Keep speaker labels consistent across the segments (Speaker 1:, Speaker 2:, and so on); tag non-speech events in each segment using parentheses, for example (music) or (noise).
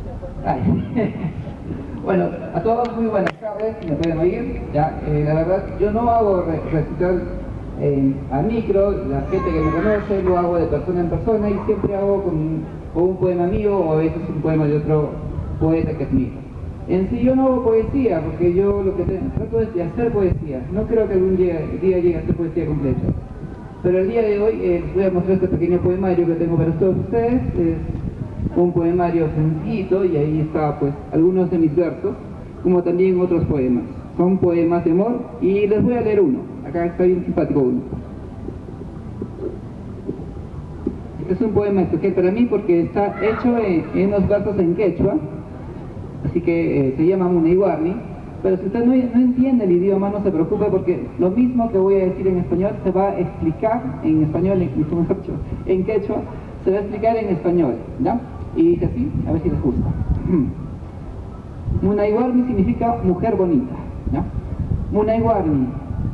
Speaker 1: (laughs) bueno, a todos muy buenas tardes, me pueden oír. Ya, eh, la verdad, yo no hago recital eh, al micro, la gente que me conoce lo hago de persona en persona y siempre hago con, un poema mío o a veces un poema de otro poeta que es mío. En sí yo no hago poesía, porque yo lo que trato es de hacer poesía. No creo que algún día, llegue a hacer poesía completa. Pero el día de hoy eh, voy a mostrar este pequeño poemario que tengo para todos ustedes. Es un poemario sencillito y ahí está pues algunos de mis versos, como también otros poemas. Son poemas de amor y les voy a leer uno. Acá está bien simpático uno. Este es un poema especial para mí porque está hecho en, unos versos en quechua, así que eh, se llama Muneiwarni pero si usted no, entiende el idioma, no se preocupe porque lo mismo que voy a decir en español se va a explicar en español, en, (laughs) en quechua, se va a explicar en español, ¿ya? Y dice así, a ver si les gusta. (clears throat) Munaiwarmi significa mujer bonita, ¿ya? Munaiwarmi,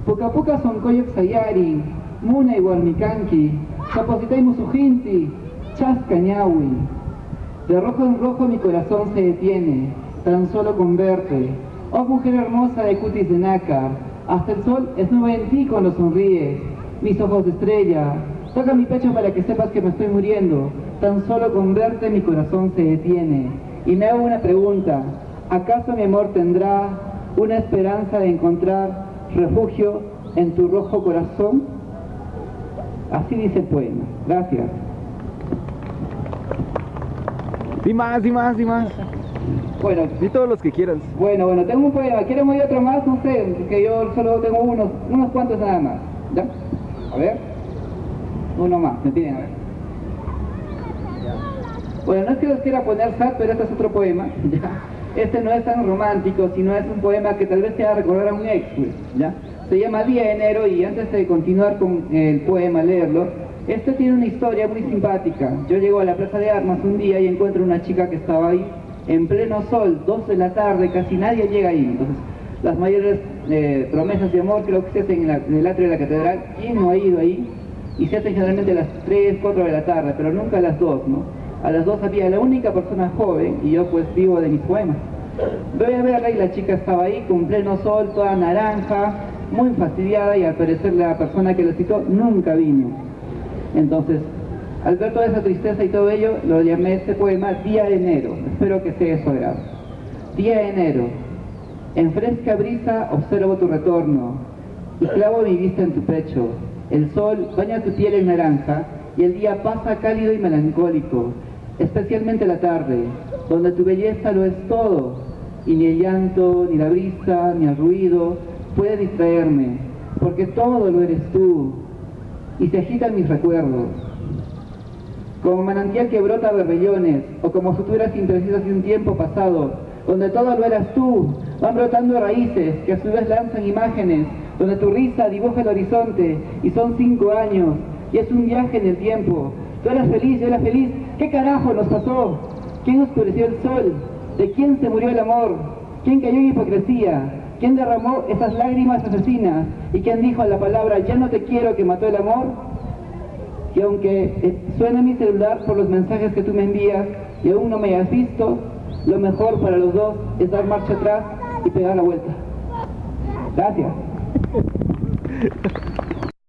Speaker 1: poca poca son koyok sayari, Munaiwarmi kanki, chapositay musujinti, chascañawi. De rojo en rojo mi corazón se detiene, tan solo con verte, Oh mujer hermosa de cutis de nácar, hasta el sol es nube en ti cuando sonríes, mis ojos de estrella, toca mi pecho para que sepas que me estoy muriendo, tan solo con verte mi corazón se detiene. Y me hago una pregunta, ¿acaso mi amor tendrá una esperanza de encontrar refugio en tu rojo corazón? Así dice el poema. Gracias.
Speaker 2: Y más, y más, y más. Bueno. Y todos los que quieras.
Speaker 1: Bueno, bueno, tengo un poema. ¿Quieren oír otro más? No sé, que yo solo tengo unos, unos cuantos nada más. ¿Ya? A ver. Uno más, ¿me tienen? A ver. Bueno, no es que los quiera poner sad, pero este es otro poema. (laughs) ¿ya? Este no es tan romántico, sino es un poema que tal vez te haga recordar a un ex, pues, ¿ya? Se llama Día de Enero y antes de continuar con el poema, leerlo, este tiene una historia muy simpática. Yo llego a la Plaza de Armas un día y encuentro una chica que estaba ahí en pleno sol, 12 de la tarde, casi nadie llega ahí. Entonces, las mayores eh, promesas de amor creo que se hacen en, el atrio de la catedral. ¿Quién no ha ido ahí? Y se hacen generalmente a las 3, 4 de la tarde, pero nunca a las 2, ¿no? A las 2 había la única persona joven y yo pues vivo de mis poemas. Voy a verla y la chica estaba ahí con pleno sol, toda naranja, muy fastidiada y al parecer la persona que la citó nunca vino. Entonces al ver toda esa tristeza y todo ello, lo llamé este poema Día de Enero. Espero que sea eso grave. Día de Enero. En fresca brisa observo tu retorno y clavo mi vista en tu pecho. El sol baña tu piel en naranja y el día pasa cálido y melancólico, especialmente la tarde, donde tu belleza lo es todo y ni el llanto, ni la brisa, ni el ruido puede distraerme, porque todo lo eres tú y se agitan mis recuerdos. Como manantial que brota berbellones, o como futuras imprecisas de un tiempo pasado, donde todo lo eras tú, van brotando raíces que a su vez lanzan imágenes, donde tu risa dibuja el horizonte, y son cinco años, y es un viaje en el tiempo. Tú eras feliz, yo era feliz, ¿qué carajo nos pasó? ¿Quién oscureció el sol? ¿De quién se murió el amor? ¿Quién cayó en hipocresía? ¿Quién derramó esas lágrimas asesinas? ¿Y quién dijo la palabra, ya no te quiero, que mató el amor? y aunque eh, suena mi celular por los mensajes que tú me envías y aún no me hayas visto, lo mejor para los dos es dar marcha atrás y pegar la vuelta. Gracias.